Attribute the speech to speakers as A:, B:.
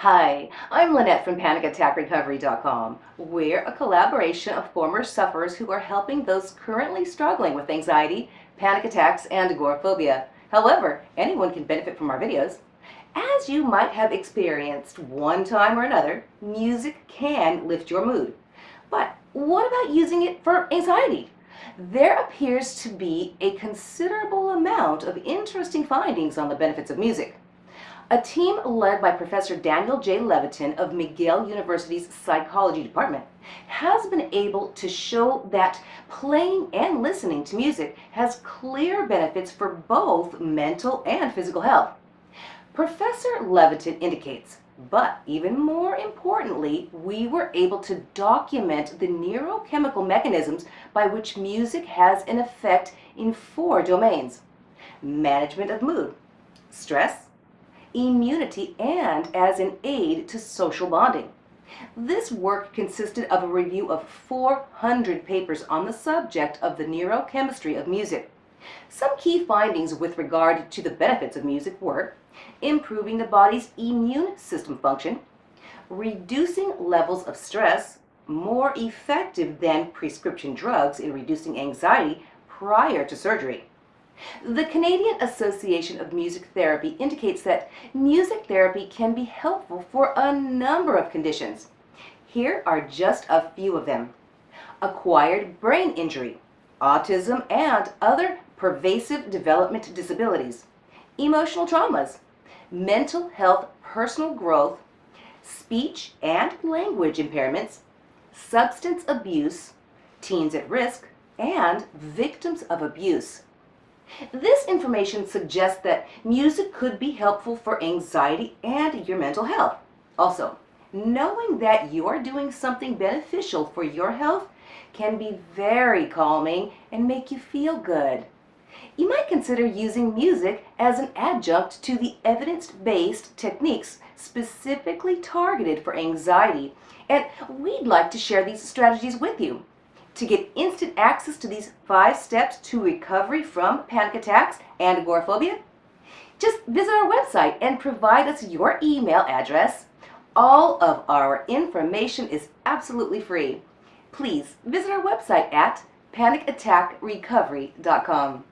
A: Hi, I'm Lynette from PanicAttackRecovery.com. We're a collaboration of former sufferers who are helping those currently struggling with anxiety, panic attacks, and agoraphobia. However, anyone can benefit from our videos. As you might have experienced one time or another, music can lift your mood. But what about using it for anxiety? There appears to be a considerable amount of interesting findings on the benefits of music. A team led by Professor Daniel J. Levitin of McGill University's Psychology Department has been able to show that playing and listening to music has clear benefits for both mental and physical health. Professor Levitin indicates, but even more importantly, we were able to document the neurochemical mechanisms by which music has an effect in four domains. Management of mood, stress, immunity, and as an aid to social bonding. This work consisted of a review of 400 papers on the subject of the neurochemistry of music. Some key findings with regard to the benefits of music were improving the body's immune system function, reducing levels of stress, more effective than prescription drugs in reducing anxiety prior to surgery, the Canadian Association of Music Therapy indicates that music therapy can be helpful for a number of conditions. Here are just a few of them. Acquired brain injury, autism and other pervasive development disabilities, emotional traumas, mental health personal growth, speech and language impairments, substance abuse, teens at risk, and victims of abuse. This information suggests that music could be helpful for anxiety and your mental health. Also, knowing that you are doing something beneficial for your health can be very calming and make you feel good. You might consider using music as an adjunct to the evidence-based techniques specifically targeted for anxiety, and we'd like to share these strategies with you. To get instant access to these five steps to recovery from panic attacks and agoraphobia, just visit our website and provide us your email address. All of our information is absolutely free. Please visit our website at panicattackrecovery.com.